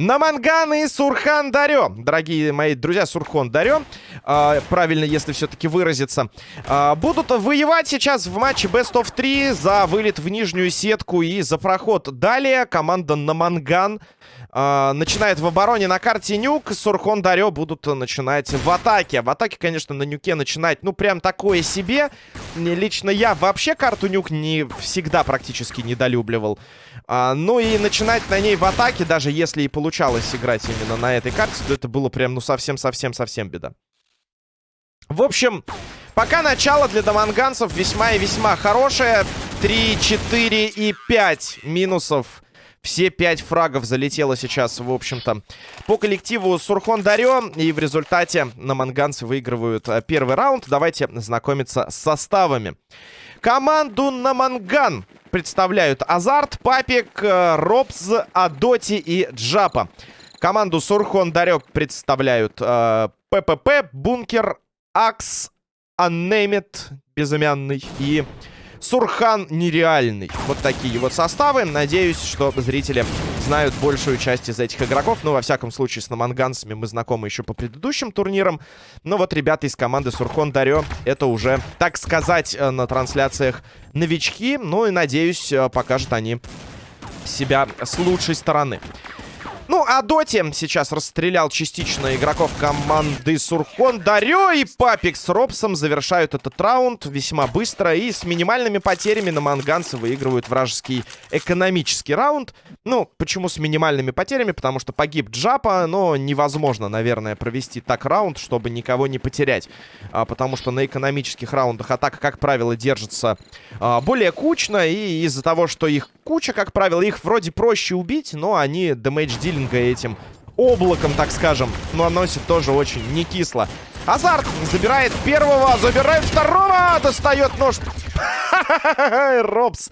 На Манган и Сурхан Дарё. Дорогие мои друзья, Сурхон Дарё. Э, правильно, если все-таки выразиться. Э, будут воевать сейчас в матче Best of 3 за вылет в нижнюю сетку и за проход. Далее команда на Манган э, начинает в обороне на карте Нюк. Сурхон Дарё будут начинать в атаке. В атаке, конечно, на Нюке начинать, ну, прям такое себе. Лично я вообще карту Нюк не всегда практически недолюбливал. А, ну и начинать на ней в атаке, даже если и получалось играть именно на этой карте, то это было прям, ну, совсем-совсем-совсем беда. В общем, пока начало для доманганцев весьма и весьма хорошее. 3, 4 и 5 минусов. Все 5 фрагов залетело сейчас, в общем-то, по коллективу Сурхон Дарё. И в результате наманганцы выигрывают э, первый раунд. Давайте знакомиться с составами. Команду Наманган представляют Азарт, Папик, э, Робс, Адоти и Джапа. Команду Сурхон Дарек представляют э, ППП, Бункер, Акс, Аннемет, безымянный и Сурхан нереальный. Вот такие вот составы. Надеюсь, что зрители знают большую часть из этих игроков. Ну, во всяком случае, с наманганцами мы знакомы еще по предыдущим турнирам. Но вот ребята из команды Сурхон Дарё, это уже, так сказать, э, на трансляциях новички. Ну и, надеюсь, э, покажут они себя с лучшей стороны. Ну, а Доти сейчас расстрелял частично игроков команды Сурхон. Дарё и Папик с Робсом завершают этот раунд весьма быстро. И с минимальными потерями на манганцы выигрывают вражеский экономический раунд. Ну, почему с минимальными потерями? Потому что погиб Джапа, но невозможно, наверное, провести так раунд, чтобы никого не потерять. А, потому что на экономических раундах атака, как правило, держится а, более кучно. И из-за того, что их куча, как правило, их вроде проще убить, но они damage dealing а этим облаком, так скажем, наносит тоже очень не кисло. Азарт забирает первого, забирает второго, достает нож. Робс.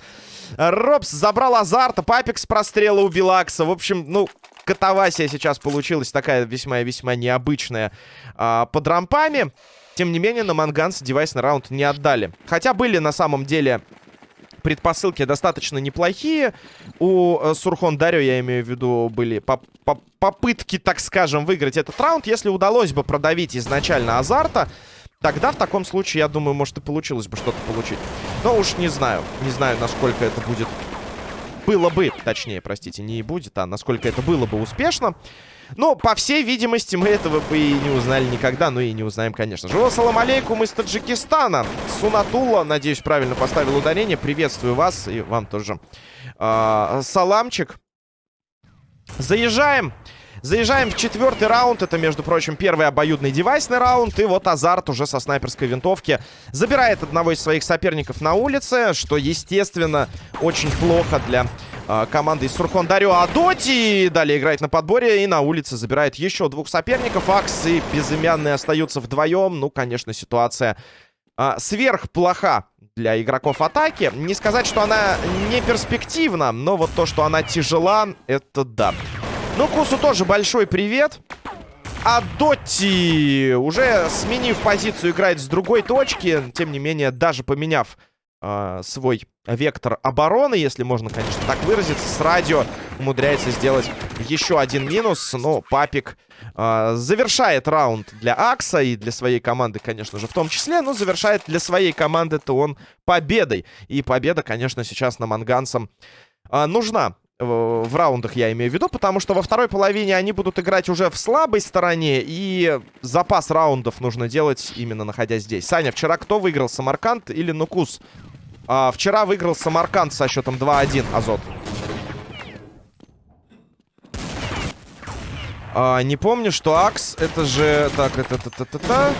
Робс забрал Азарта, Папик с прострела убил Акса. В общем, ну, катавасия сейчас получилась такая весьма-весьма необычная а, под рампами. Тем не менее, на Манганс девайс на раунд не отдали. Хотя были на самом деле предпосылки достаточно неплохие. У э, Сурхон Дарё, я имею в виду, были поп поп попытки, так скажем, выиграть этот раунд. Если удалось бы продавить изначально Азарта, тогда в таком случае, я думаю, может и получилось бы что-то получить. Но уж не знаю. Не знаю, насколько это будет... Было бы, точнее, простите, не будет, а насколько это было бы успешно. Ну, по всей видимости, мы этого бы и не узнали никогда. Ну и не узнаем, конечно же. Салам алейкум из Таджикистана. Сунатула, надеюсь, правильно поставил ударение. Приветствую вас и вам тоже. А, саламчик. Заезжаем. Заезжаем в четвертый раунд. Это, между прочим, первый обоюдный девайсный раунд. И вот Азарт уже со снайперской винтовки забирает одного из своих соперников на улице. Что, естественно, очень плохо для э, команды из Сурхон Дарио Адоти. Далее играет на подборе и на улице забирает еще двух соперников. Акс и Безымянные остаются вдвоем. Ну, конечно, ситуация э, сверхплоха для игроков атаки. Не сказать, что она не перспективна, но вот то, что она тяжела, это да. Ну, Кусу тоже большой привет. А Дотти, уже сменив позицию, играет с другой точки. Тем не менее, даже поменяв э, свой вектор обороны, если можно, конечно, так выразиться, с радио умудряется сделать еще один минус. Но Папик э, завершает раунд для Акса и для своей команды, конечно же, в том числе. Но завершает для своей команды-то он победой. И победа, конечно, сейчас на Манганцам э, нужна в раундах я имею в виду, потому что во второй половине они будут играть уже в слабой стороне, и запас раундов нужно делать именно находясь здесь. Саня, вчера кто выиграл, Самарканд или Нукус? А, вчера выиграл Самарканд со счетом 2-1, Азот. А, не помню, что Акс, это же... Так, это... это, это, это...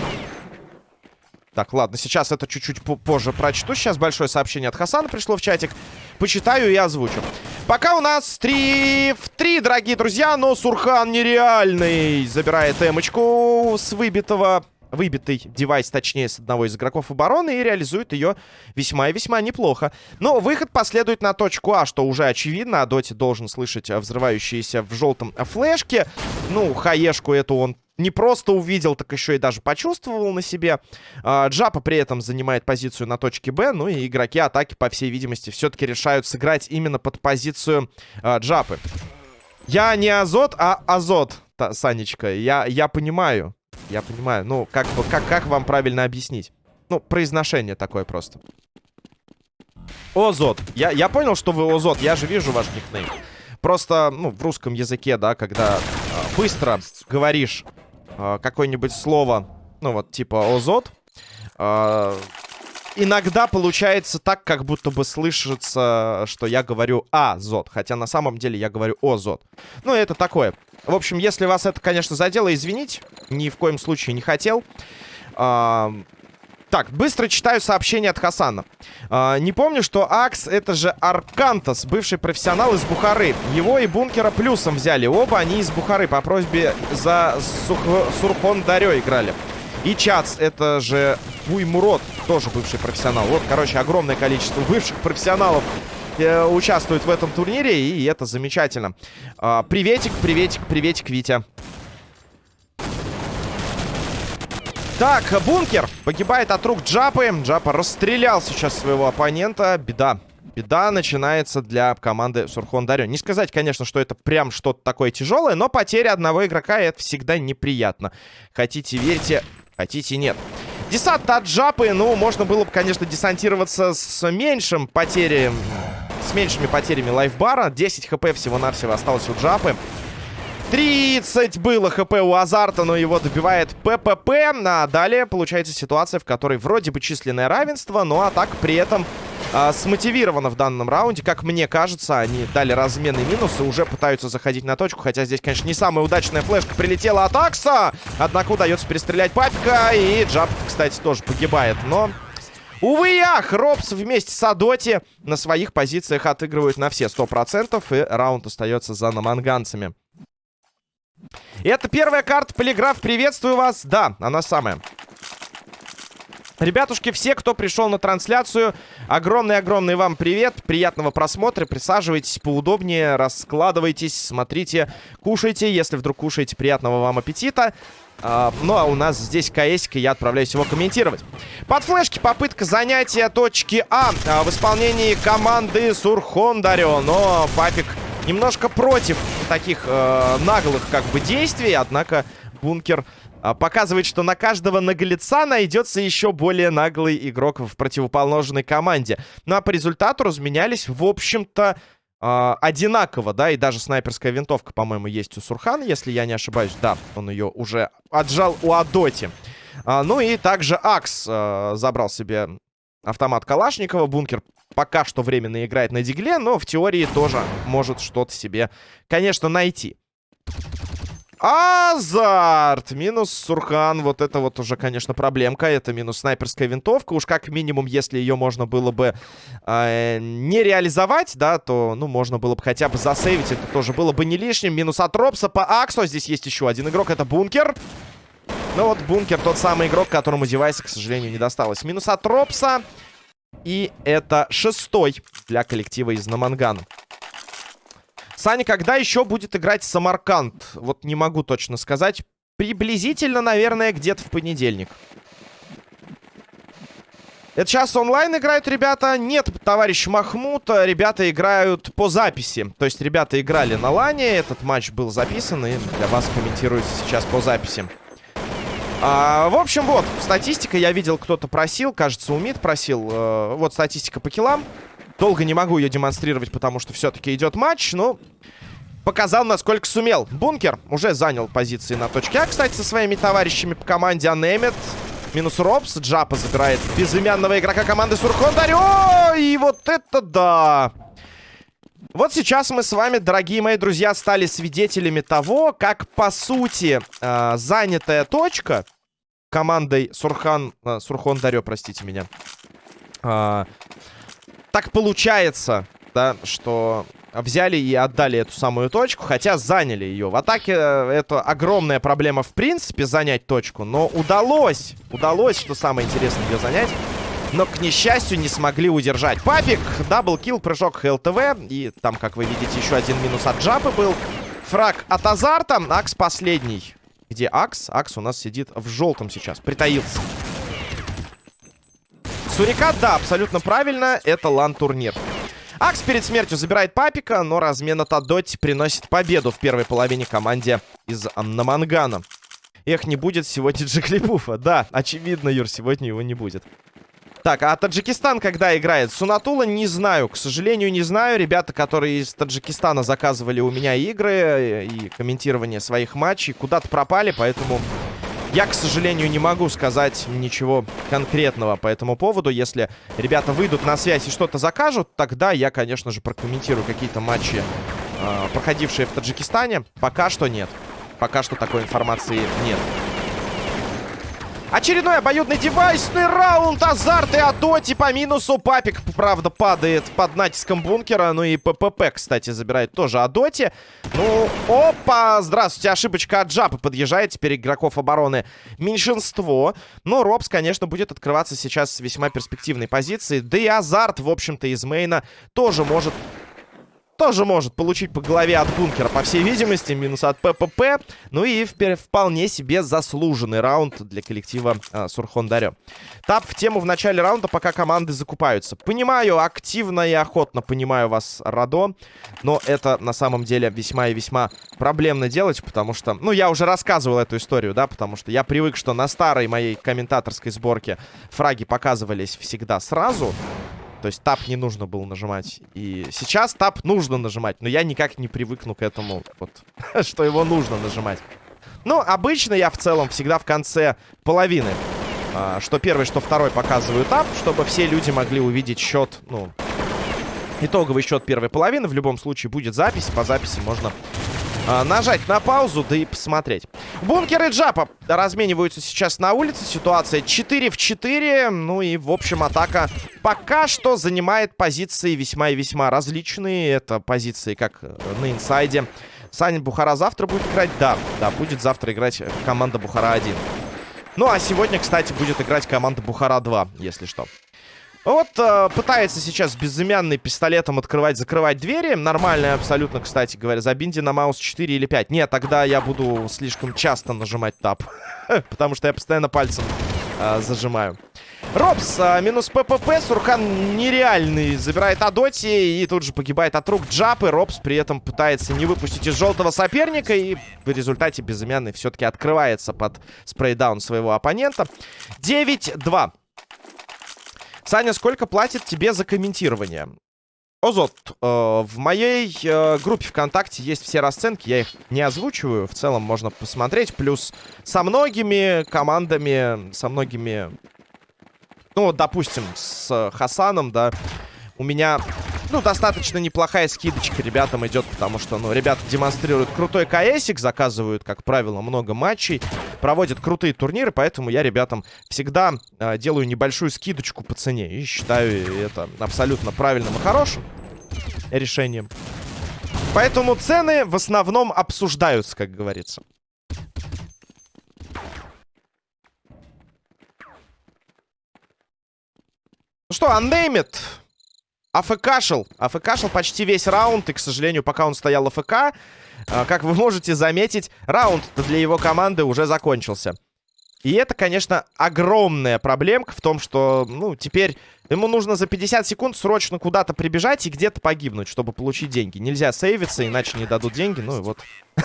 Так, ладно, сейчас это чуть-чуть позже прочту. Сейчас большое сообщение от Хасана пришло в чатик. Почитаю и озвучу. Пока у нас 3 в 3, дорогие друзья, но Сурхан нереальный. Забирает эмочку с выбитого выбитый девайс, точнее, с одного из игроков обороны и реализует ее весьма и весьма неплохо. Но выход последует на точку А, что уже очевидно. А Доти должен слышать взрывающиеся в желтом флешке. Ну, хаешку эту он не просто увидел, так еще и даже почувствовал на себе. А, Джапа при этом занимает позицию на точке Б, ну и игроки атаки, по всей видимости, все-таки решают сыграть именно под позицию а, Джапы. Я не Азот, а Азот, Санечка. Я, я понимаю. Я понимаю. Ну, как, как, как вам правильно объяснить? Ну, произношение такое просто. Озот. Я, я понял, что вы Озот. Я же вижу ваш никнейм. Просто, ну, в русском языке, да, когда э, быстро говоришь э, какое-нибудь слово, ну, вот, типа Озот, э, иногда получается так, как будто бы слышится, что я говорю Азот. Хотя на самом деле я говорю Озот. Ну, это такое. В общем, если вас это, конечно, задело, извините. Ни в коем случае не хотел. А, так, быстро читаю сообщение от Хасана. А, не помню, что Акс это же Аркантас, бывший профессионал из Бухары. Его и Бункера плюсом взяли. Оба они из Бухары по просьбе за Сух... Сурхон Дарё играли. И Чац, это же Буймурод, тоже бывший профессионал. Вот, короче, огромное количество бывших профессионалов э, участвует в этом турнире, и это замечательно. Э, приветик, приветик, приветик, Витя. Так, бункер погибает от рук Джапы. Джапа расстрелял сейчас своего оппонента. Беда. Беда начинается для команды Сурхон Дарё. Не сказать, конечно, что это прям что-то такое тяжелое, но потеря одного игрока это всегда неприятно. Хотите верьте, Хотите, нет. Десант от Джапы, ну, можно было бы, конечно, десантироваться с меньшим потерями, с меньшими потерями лайфбара. 10 хп всего-навсего осталось у Джапы. 30 было хп у Азарта, но его добивает ППП. А далее получается ситуация, в которой вроде бы численное равенство, но атака при этом а, смотивирована в данном раунде. Как мне кажется, они дали разменный минус и уже пытаются заходить на точку. Хотя здесь, конечно, не самая удачная флешка прилетела от Акса. Однако удается перестрелять папика. И Джаб, кстати, тоже погибает. Но... Увы и ах, Робс вместе с Адоти на своих позициях отыгрывают на все 100%, и раунд остается за наманганцами. Это первая карта Полиграф, приветствую вас. Да, она самая. Ребятушки, все, кто пришел на трансляцию, огромный-огромный вам привет, приятного просмотра, присаживайтесь поудобнее, раскладывайтесь, смотрите, кушайте, если вдруг кушаете, приятного вам аппетита. А, ну, а у нас здесь КС, и я отправляюсь его комментировать. Под флешки попытка занятия точки А, а в исполнении команды Сурхондарио, но Папик немножко против таких э, наглых как бы действий, однако бункер показывает, что на каждого наглеца найдется еще более наглый игрок в противоположной команде. Ну а по результату разменялись, в общем-то, э, одинаково, да, и даже снайперская винтовка, по-моему, есть у Сурхана, если я не ошибаюсь. Да, он ее уже отжал у Адоти. А, ну и также Акс э, забрал себе автомат Калашникова. Бункер пока что временно играет на дигле, но в теории тоже может что-то себе, конечно, найти. Азарт! Минус Сурхан. Вот это вот уже, конечно, проблемка. Это минус снайперская винтовка. Уж как минимум, если ее можно было бы э, не реализовать, да, то, ну, можно было бы хотя бы засейвить. Это тоже было бы не лишним. Минус от Робса по Аксу. Здесь есть еще один игрок. Это Бункер. Ну вот, Бункер тот самый игрок, которому девайса, к сожалению, не досталось. Минус от Робса. И это шестой для коллектива из Намангана. Саня, когда еще будет играть Самарканд? Вот не могу точно сказать. Приблизительно, наверное, где-то в понедельник. Это сейчас онлайн играют ребята? Нет, товарищ Махмуд, ребята играют по записи. То есть ребята играли на лане, этот матч был записан и для вас комментируется сейчас по записи. А, в общем, вот, статистика, я видел, кто-то просил, кажется, Умид просил. Э, вот статистика по киллам. Долго не могу ее демонстрировать, потому что все-таки идет матч, но показал, насколько сумел. Бункер уже занял позиции на точке А, кстати, со своими товарищами по команде Анемет. Минус Робс. Джапа забирает безымянного игрока команды Сурхондарио. И вот это да! Вот сейчас мы с вами, дорогие мои друзья, стали свидетелями того, как, по сути, э, занятая точка командой Сурхан... Э, Сурхондарио, простите меня. Э, так получается, да, что взяли и отдали эту самую точку, хотя заняли ее. В атаке э, это огромная проблема в принципе занять точку, но удалось, удалось, что самое интересное, ее занять. Но, к несчастью, не смогли удержать. Папик, double kill, прыжок HLTV. И там, как вы видите, еще один минус от джапы был. Фраг от азарта. Акс последний. Где Акс? Акс у нас сидит в желтом сейчас. Притаился. Сурикат, да, абсолютно правильно. Это LAN-турнир. Акс перед смертью забирает Папика, но размен от Адоти приносит победу в первой половине команде из Намангана. Эх, не будет сегодня Джиглипуфа. Да, очевидно, Юр, сегодня его не будет. Так, а Таджикистан когда играет? Сунатула не знаю, к сожалению, не знаю. Ребята, которые из Таджикистана заказывали у меня игры и комментирование своих матчей, куда-то пропали, поэтому я, к сожалению, не могу сказать ничего конкретного по этому поводу. Если ребята выйдут на связь и что-то закажут, тогда я, конечно же, прокомментирую какие-то матчи, э, проходившие в Таджикистане. Пока что нет. Пока что такой информации нет. Очередной обоюдный девайсный раунд. Азарт и Адоти по минусу. Папик, правда, падает под натиском бункера. Ну и ППП, кстати, забирает тоже Адоти. Ну, опа! Здравствуйте, ошибочка от Джапа подъезжает. Теперь игроков обороны меньшинство. Но Робс, конечно, будет открываться сейчас с весьма перспективной позиции. Да и Азарт, в общем-то, из мейна тоже может тоже может получить по голове от бункера, по всей видимости, минус от ППП. Ну и вполне себе заслуженный раунд для коллектива э, Сурхон-Дарё. Тап в тему в начале раунда, пока команды закупаются. Понимаю, активно и охотно понимаю вас, Радо, но это на самом деле весьма и весьма проблемно делать, потому что... Ну, я уже рассказывал эту историю, да, потому что я привык, что на старой моей комментаторской сборке фраги показывались всегда сразу. То есть тап не нужно было нажимать. И сейчас тап нужно нажимать. Но я никак не привыкну к этому, вот, что его нужно нажимать. Ну, обычно я в целом всегда в конце половины. А, что первый, что второй показываю тап, чтобы все люди могли увидеть счет, ну, итоговый счет первой половины. В любом случае будет запись. По записи можно нажать на паузу, да и посмотреть. Бункер и Джапа размениваются сейчас на улице. Ситуация 4 в 4. Ну и, в общем, атака пока что занимает позиции весьма и весьма различные. Это позиции как на инсайде. Саня Бухара завтра будет играть? Да, да, будет завтра играть команда Бухара 1. Ну, а сегодня, кстати, будет играть команда Бухара 2, если что. Вот э, пытается сейчас безымянный пистолетом открывать, закрывать двери. Нормально абсолютно, кстати говоря. Забинди на маус 4 или 5. Нет, тогда я буду слишком часто нажимать тап. Потому что я постоянно пальцем э, зажимаю. Робс, э, минус ППП. Сурхан нереальный. Забирает Адоти и тут же погибает от рук Джапы. Робс при этом пытается не выпустить из желтого соперника. И в результате безымянный все-таки открывается под спрейдаун своего оппонента. 9-2. Саня, сколько платит тебе за комментирование? Озот, э, в моей э, группе ВКонтакте есть все расценки, я их не озвучиваю, в целом можно посмотреть, плюс со многими командами, со многими, ну, допустим, с Хасаном, да, у меня ну, достаточно неплохая скидочка ребятам идет, потому что, ну, ребята демонстрируют крутой КСик, заказывают, как правило, много матчей, проводят крутые турниры, поэтому я ребятам всегда э, делаю небольшую скидочку по цене и считаю это абсолютно правильным и хорошим решением. Поэтому цены в основном обсуждаются, как говорится. Ну что, Unnamed АФКшил. АФКшил почти весь раунд. И, к сожалению, пока он стоял АФК, а, как вы можете заметить, раунд для его команды уже закончился. И это, конечно, огромная проблемка в том, что, ну, теперь ему нужно за 50 секунд срочно куда-то прибежать и где-то погибнуть, чтобы получить деньги. Нельзя сейвиться, иначе не дадут деньги. Ну и вот,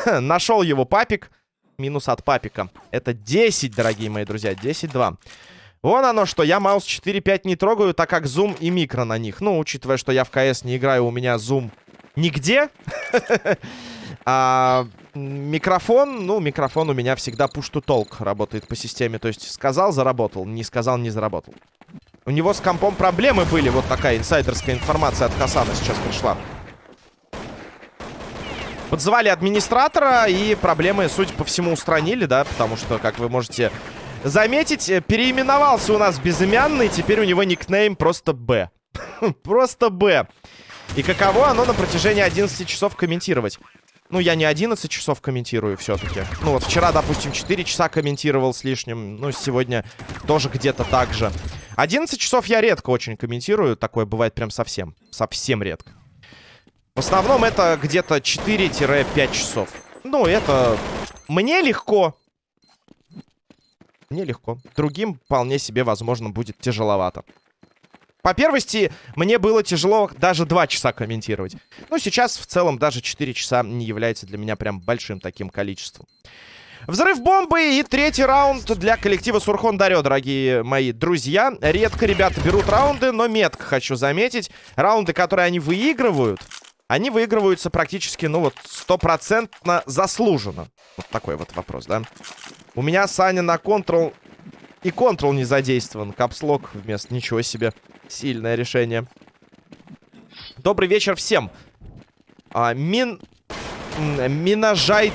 нашел его папик. Минус от папика. Это 10, дорогие мои друзья, 10-2. Вон оно что, я маус 4.5 не трогаю, так как зум и микро на них. Ну, учитывая, что я в КС не играю, у меня зум нигде. А микрофон, ну, микрофон у меня всегда push-to-talk работает по системе. То есть сказал, заработал, не сказал, не заработал. У него с компом проблемы были, вот такая инсайдерская информация от Хасана сейчас пришла. Подзвали администратора и проблемы, судя по всему, устранили, да, потому что, как вы можете заметить, э, переименовался у нас безымянный. Теперь у него никнейм просто Б. просто Б. И каково оно на протяжении 11 часов комментировать? Ну, я не 11 часов комментирую все-таки. Ну, вот вчера, допустим, 4 часа комментировал с лишним. Ну, сегодня тоже где-то так же. 11 часов я редко очень комментирую. Такое бывает прям совсем. Совсем редко. В основном это где-то 4-5 часов. Ну, это мне легко. Мне легко. Другим вполне себе, возможно, будет тяжеловато. По первости, мне было тяжело даже 2 часа комментировать. Ну, сейчас в целом даже 4 часа не является для меня прям большим таким количеством. Взрыв бомбы и третий раунд для коллектива Сурхон Дарё, дорогие мои друзья. Редко ребята берут раунды, но метко хочу заметить. Раунды, которые они выигрывают, они выигрываются практически, ну вот, стопроцентно заслуженно. Вот такой вот вопрос, да? У меня Саня на контрол и контрол не задействован. Капслок вместо ничего себе. Сильное решение. Добрый вечер всем. А, мин... Минажай...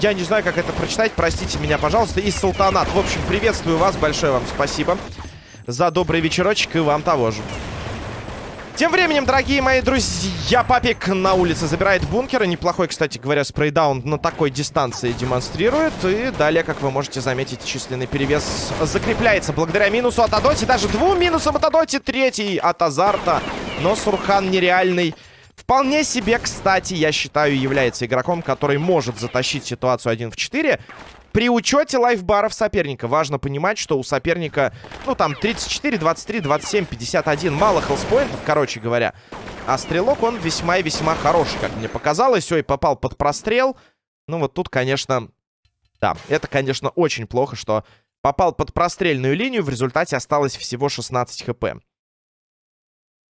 Я не знаю, как это прочитать. Простите меня, пожалуйста. И Султанат. В общем, приветствую вас. Большое вам спасибо за добрый вечерочек. И вам того же. Тем временем, дорогие мои друзья, Папик на улице забирает бункер. Неплохой, кстати говоря, спрейдаун на такой дистанции демонстрирует. И далее, как вы можете заметить, численный перевес закрепляется благодаря минусу от Адоти. Даже двум минусам от Адоти. Третий от Азарта. Но Сурхан нереальный. Вполне себе, кстати, я считаю, является игроком, который может затащить ситуацию 1 в 4. При учете лайфбаров соперника важно понимать, что у соперника, ну, там, 34, 23, 27, 51. Мало хелспоинтов, короче говоря. А стрелок, он весьма и весьма хороший, как мне показалось. Ой, попал под прострел. Ну, вот тут, конечно... Да, это, конечно, очень плохо, что попал под прострельную линию. В результате осталось всего 16 хп.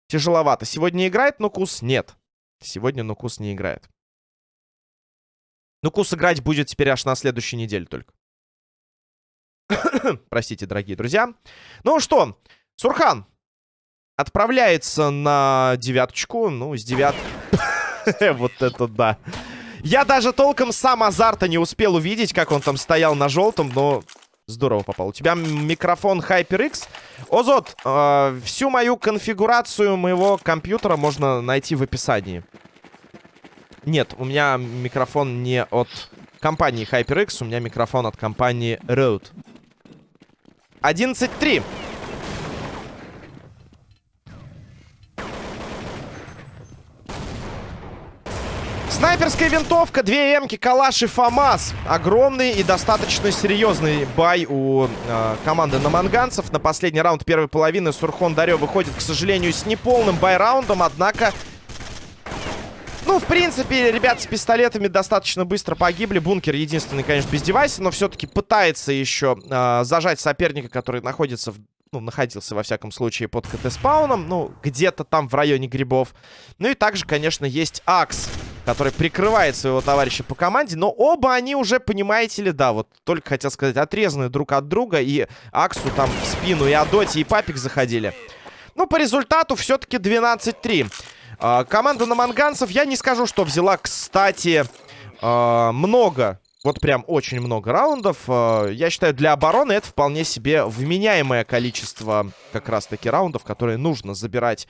Тяжеловато. Сегодня играет Нукус? Нет. Сегодня Нукус не играет. Ну, Кус играть будет теперь аж на следующей неделе только. Простите, дорогие друзья. Ну что, Сурхан отправляется на девяточку. Ну, с девят... вот это да. Я даже толком сам азарта не успел увидеть, как он там стоял на желтом, но здорово попал. У тебя микрофон HyperX. Озот, э, всю мою конфигурацию моего компьютера можно найти в описании. Нет, у меня микрофон не от компании HyperX, у меня микрофон от компании Rode. 11.3. Снайперская винтовка, две эмки, калаш и ФАМАС. Огромный и достаточно серьезный бай у э, команды наманганцев. На последний раунд первой половины Сурхон Дарё выходит, к сожалению, с неполным бай-раундом. Однако ну, в принципе, ребят с пистолетами достаточно быстро погибли. Бункер единственный, конечно, без девайса, но все-таки пытается еще э, зажать соперника, который находится в ну, находился, во всяком случае, под КТ-спауном. Ну, где-то там в районе грибов. Ну и также, конечно, есть Акс, который прикрывает своего товарища по команде. Но оба они уже, понимаете ли, да, вот только хотел сказать, отрезаны друг от друга. И Аксу там в спину и Адоти, и Папик заходили. Ну, по результату все-таки 12-3. А, команда на манганцев, я не скажу, что взяла, кстати, а, много вот прям очень много раундов. А, я считаю, для обороны это вполне себе вменяемое количество как раз-таки раундов, которые нужно забирать,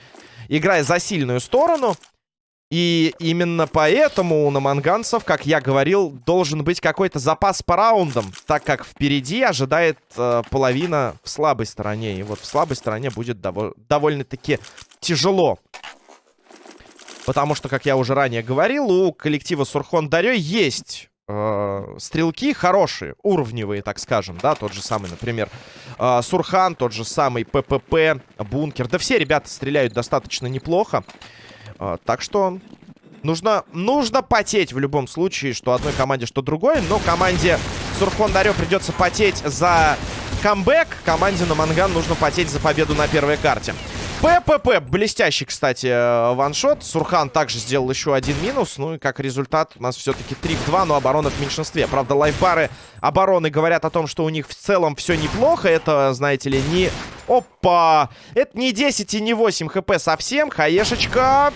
играя за сильную сторону. И именно поэтому у наманганцев, как я говорил, должен быть какой-то запас по раундам, так как впереди ожидает э, половина в слабой стороне. И вот в слабой стороне будет дов довольно-таки тяжело Потому что, как я уже ранее говорил, у коллектива Сурхон Дарё есть э, стрелки хорошие, уровневые, так скажем, да, тот же самый, например, э, Сурхан, тот же самый ППП, Бункер. Да все ребята стреляют достаточно неплохо. Э, так что нужно, нужно потеть в любом случае, что одной команде, что другой. Но команде Сурхон Дарё придется потеть за камбэк. Команде на Манган нужно потеть за победу на первой карте. ППП. Блестящий, кстати, э, ваншот. Сурхан также сделал еще один минус. Ну и как результат у нас все-таки 3 в 2, но оборона в меньшинстве. Правда, лайфбары обороны говорят о том, что у них в целом все неплохо. Это, знаете ли, не... Опа! Это не 10 и не 8 хп совсем. Хаешечка.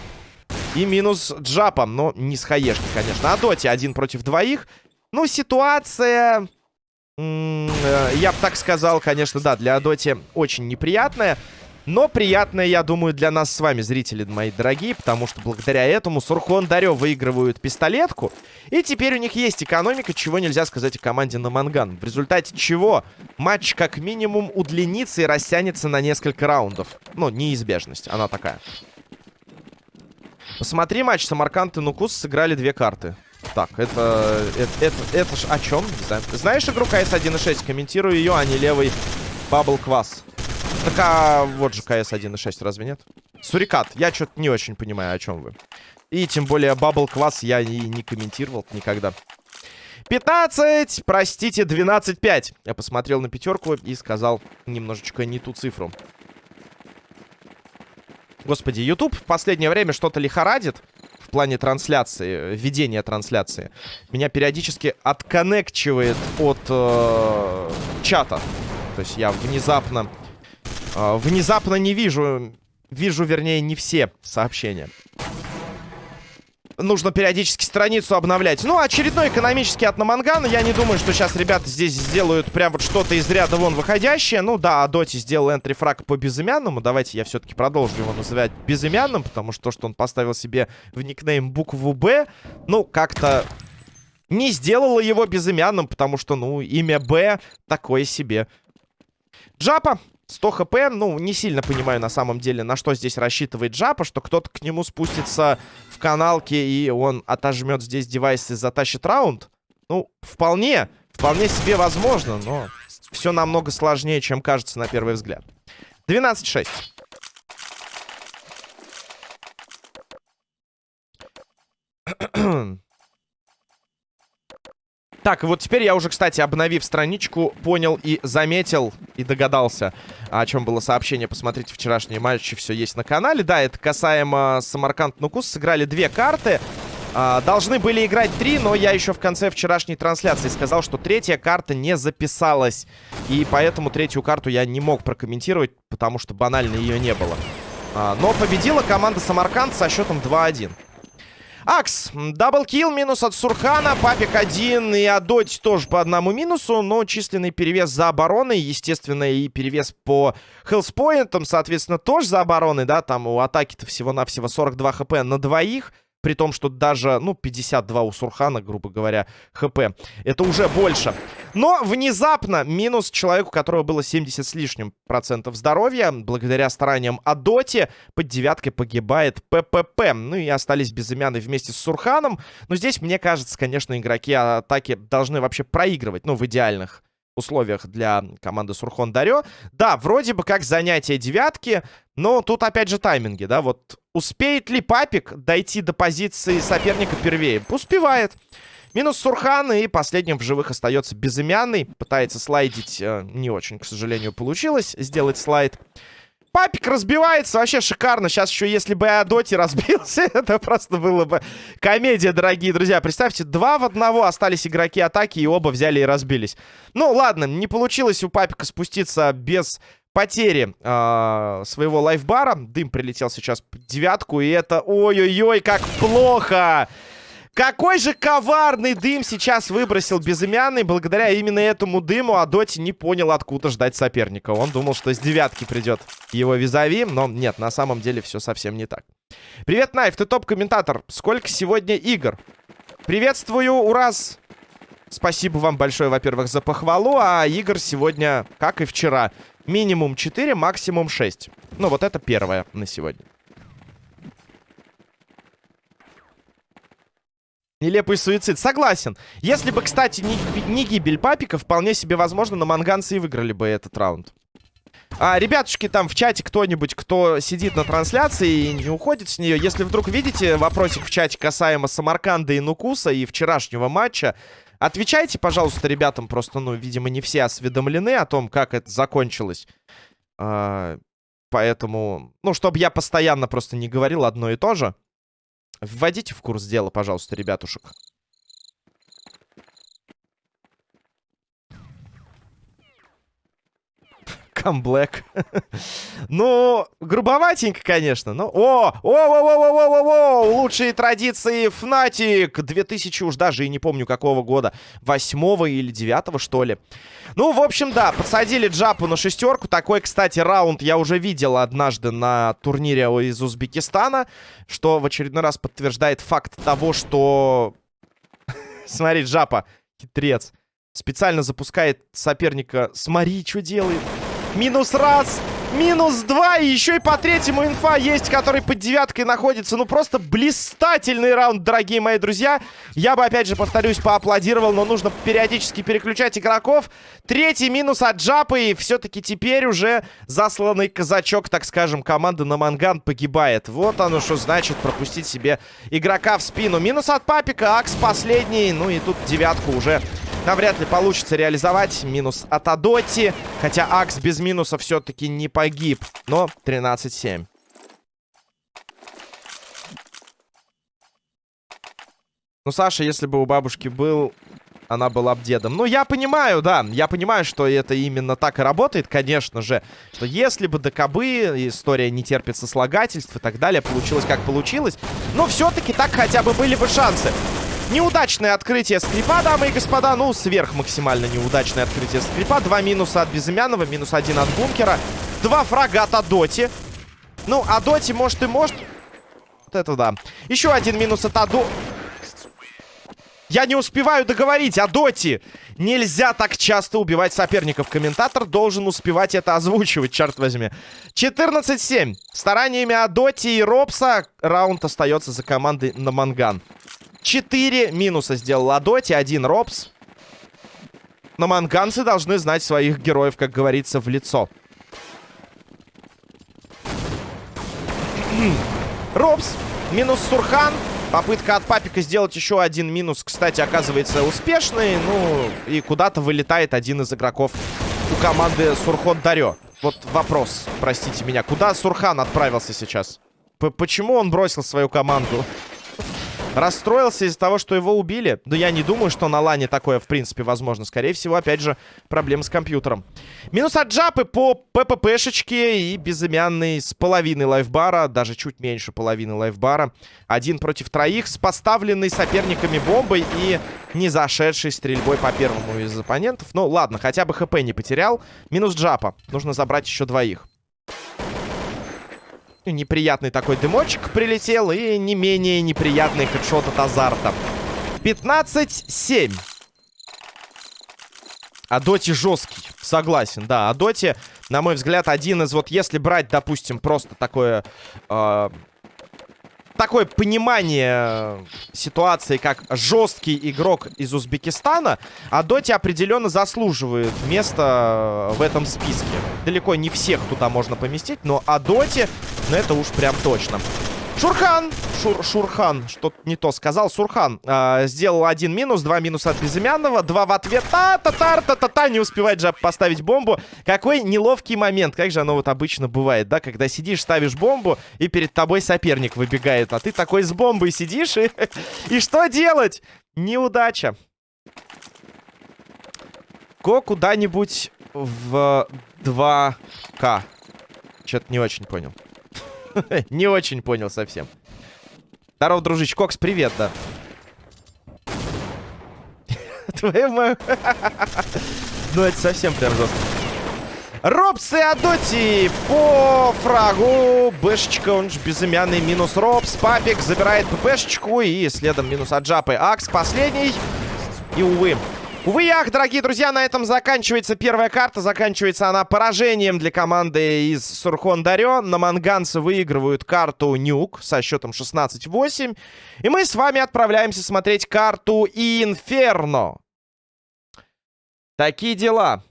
И минус джапом. Но не с хаешки, конечно. А доте один против двоих. Ну, ситуация... Э, я бы так сказал, конечно, да, для Адоти очень неприятная. Но приятное, я думаю, для нас с вами, зрители мои дорогие, потому что благодаря этому Сурхон Дарё выигрывают пистолетку. И теперь у них есть экономика, чего нельзя сказать о команде на Манган. В результате чего матч как минимум удлинится и растянется на несколько раундов. Ну, неизбежность, она такая. Посмотри матч, Самарканд и Нукус сыграли две карты. Так, это... Это, это, это ж о чем? Не знаю. Знаешь игру КС 1.6? Комментирую ее, а не левый Бабл Квас. Так, а вот же КС 1.6, разве нет? Сурикат, я что-то не очень понимаю, о чем вы. И тем более Бабл Квас я и не комментировал никогда. 15, простите, 12-5. Я посмотрел на пятерку и сказал немножечко не ту цифру. Господи, YouTube в последнее время что-то лихорадит в плане трансляции, ведения трансляции. Меня периодически отконнекчивает от э, чата. То есть я внезапно... Э, внезапно не вижу... Вижу, вернее, не все сообщения нужно периодически страницу обновлять. Ну, очередной экономический от Намангана. Я не думаю, что сейчас ребята здесь сделают прям вот что-то из ряда вон выходящее. Ну, да, Доти сделал энтрифраг по безымянному. Давайте я все-таки продолжу его называть безымянным, потому что то, что он поставил себе в никнейм букву «Б», ну, как-то не сделало его безымянным, потому что, ну, имя «Б» такое себе. Джапа 100 хп, ну, не сильно понимаю на самом деле, на что здесь рассчитывает Джапа, что кто-то к нему спустится в каналке, и он отожмет здесь девайс и затащит раунд. Ну, вполне, вполне себе возможно, но все намного сложнее, чем кажется на первый взгляд. 12-6. Так, вот теперь я уже, кстати, обновив страничку, понял и заметил, и догадался, о чем было сообщение. Посмотрите вчерашние матчи, все есть на канале. Да, это касаемо Самарканд Нукус. Сыграли две карты. А, должны были играть три, но я еще в конце вчерашней трансляции сказал, что третья карта не записалась. И поэтому третью карту я не мог прокомментировать, потому что банально ее не было. А, но победила команда Самарканд со счетом 2-1. Акс, double kill, минус от Сурхана, Папик один и Адоть тоже по одному минусу, но численный перевес за обороной, естественно, и перевес по хелспоинтам, соответственно, тоже за обороной, да, там у атаки-то всего-навсего 42 HP на двоих, при том, что даже, ну, 52 у Сурхана, грубо говоря, HP. Это уже больше. Но внезапно минус человеку, у которого было 70 с лишним процентов здоровья. Благодаря стараниям Адоти под девяткой погибает ППП. Ну и остались безымянные вместе с Сурханом. Но здесь, мне кажется, конечно, игроки атаки должны вообще проигрывать. Ну, в идеальных условиях для команды Сурхон Дарё. Да, вроде бы как занятие девятки, но тут опять же тайминги, да, вот успеет ли Папик дойти до позиции соперника первее? Успевает. Минус Сурхан, и последним в живых остается безымянный. Пытается слайдить, э, не очень, к сожалению, получилось сделать слайд. Папик разбивается, вообще шикарно. Сейчас еще, если бы Адоти разбился, это просто было бы комедия, дорогие друзья. Представьте, два в одного остались игроки атаки, и оба взяли и разбились. Ну, ладно, не получилось у Папика спуститься без потери э, своего лайфбара. Дым прилетел сейчас девятку, и это... Ой-ой-ой, как плохо! Какой же коварный дым сейчас выбросил безымянный. Благодаря именно этому дыму Адоти не понял, откуда ждать соперника. Он думал, что с девятки придет его визави, но нет, на самом деле все совсем не так. Привет, Найф, ты топ-комментатор. Сколько сегодня игр? Приветствую, Ураз. Спасибо вам большое, во-первых, за похвалу. А игр сегодня, как и вчера, минимум 4, максимум 6. Ну, вот это первое на сегодня. Нелепый суицид. Согласен. Если бы, кстати, не, не гибель папика, вполне себе возможно, на манганцы и выиграли бы этот раунд. А, ребятушки, там в чате кто-нибудь, кто сидит на трансляции и не уходит с нее, если вдруг видите вопросик в чате касаемо Самарканда и Нукуса и вчерашнего матча, отвечайте, пожалуйста, ребятам. Просто, ну, видимо, не все осведомлены о том, как это закончилось. А, поэтому, ну, чтобы я постоянно просто не говорил одно и то же. Вводите в курс дела, пожалуйста, ребятушек. Камблэк. ну, грубоватенько, конечно. Но... О! О! О! О! О! О! О! Лучшие традиции Фнатик 2000 уж даже и не помню какого года. Восьмого или девятого, что ли. Ну, в общем, да, подсадили Джапу на шестерку. Такой, кстати, раунд я уже видел однажды на турнире из Узбекистана. Что в очередной раз подтверждает факт того, что... Смотри, Джапа, хитрец. Специально запускает соперника. Смотри, что делает. Минус раз. Минус два. И еще и по третьему инфа есть, который под девяткой находится. Ну, просто блистательный раунд, дорогие мои друзья. Я бы, опять же, повторюсь, поаплодировал, но нужно периодически переключать игроков. Третий минус от Джапы. И все-таки теперь уже засланный казачок, так скажем, команды на Манган погибает. Вот оно что значит пропустить себе игрока в спину. Минус от Папика. Акс последний. Ну и тут девятку уже навряд ли получится реализовать. Минус от Адоти. Хотя Акс без минуса все-таки не погиб. Но 13-7. Ну, Саша, если бы у бабушки был, она была бы дедом. Ну, я понимаю, да, я понимаю, что это именно так и работает, конечно же. Что если бы ДКБ, история не терпит сослагательств и так далее, получилось как получилось. Но все-таки так хотя бы были бы шансы. Неудачное открытие скрипа, дамы и господа. Ну, сверх максимально неудачное открытие скрипа. Два минуса от Безымянова, минус один от бункера. Два фрага от Адоти. Ну, Адоти, может, и может. Вот это да. Еще один минус от Адо... Я не успеваю договорить, Адоти! Нельзя так часто убивать соперников. Комментатор должен успевать это озвучивать, черт возьми. 14-7. Стараниями Адоти и Робса раунд остается за командой на Манган. 4 минуса сделал Ладоти, один Робс. Но манганцы должны знать своих героев, как говорится, в лицо. Робс, минус Сурхан. Попытка от Папика сделать еще один минус, кстати, оказывается успешный. Ну, и куда-то вылетает один из игроков у команды Сурхон Дарё. Вот вопрос, простите меня. Куда Сурхан отправился сейчас? П Почему он бросил свою команду? Расстроился из-за того, что его убили. Но я не думаю, что на лане такое, в принципе, возможно. Скорее всего, опять же, проблемы с компьютером. Минус от Джапы по ПППшечке и безымянный с половиной лайфбара. Даже чуть меньше половины лайфбара. Один против троих с поставленной соперниками бомбой и не зашедшей стрельбой по первому из оппонентов. Ну, ладно, хотя бы ХП не потерял. Минус Джапа. Нужно забрать еще двоих. Неприятный такой дымочек прилетел. И не менее неприятный хедшот от азарта. 15-7. Адоти жесткий. Согласен, да. Адоти, на мой взгляд, один из... Вот если брать, допустим, просто такое... Э, такое понимание ситуации, как жесткий игрок из Узбекистана, а Доти определенно заслуживает места в этом списке. Далеко не всех туда можно поместить, но Адоти, ну это уж прям точно. Шурхан! Шур, Шурхан, что-то не то сказал. Сурхан э, сделал один минус, два минуса от Безымянного, два в ответ. Та-та-та-та-та-та, не успевает же поставить бомбу. Какой неловкий момент. Как же оно вот обычно бывает, да? Когда сидишь, ставишь бомбу, и перед тобой соперник выбегает. А ты такой с бомбой сидишь, и, и что делать? Неудача. Go куда-нибудь в 2К. Что-то не очень понял. Не очень понял совсем. Здорово, дружище. Кокс, привет, да. Твою мою... Ну, это совсем прям жестко. Робс и Адоти по фрагу. Бэшечка, он же безымянный. Минус Робс. Папик забирает ППшечку. И следом минус от Джапы. Акс последний. И, увы, Увы, ях, дорогие друзья, на этом заканчивается первая карта. Заканчивается она поражением для команды из Сурхон Дарё. На манганцы выигрывают карту Нюк со счетом 16-8. И мы с вами отправляемся смотреть карту Инферно. Такие дела.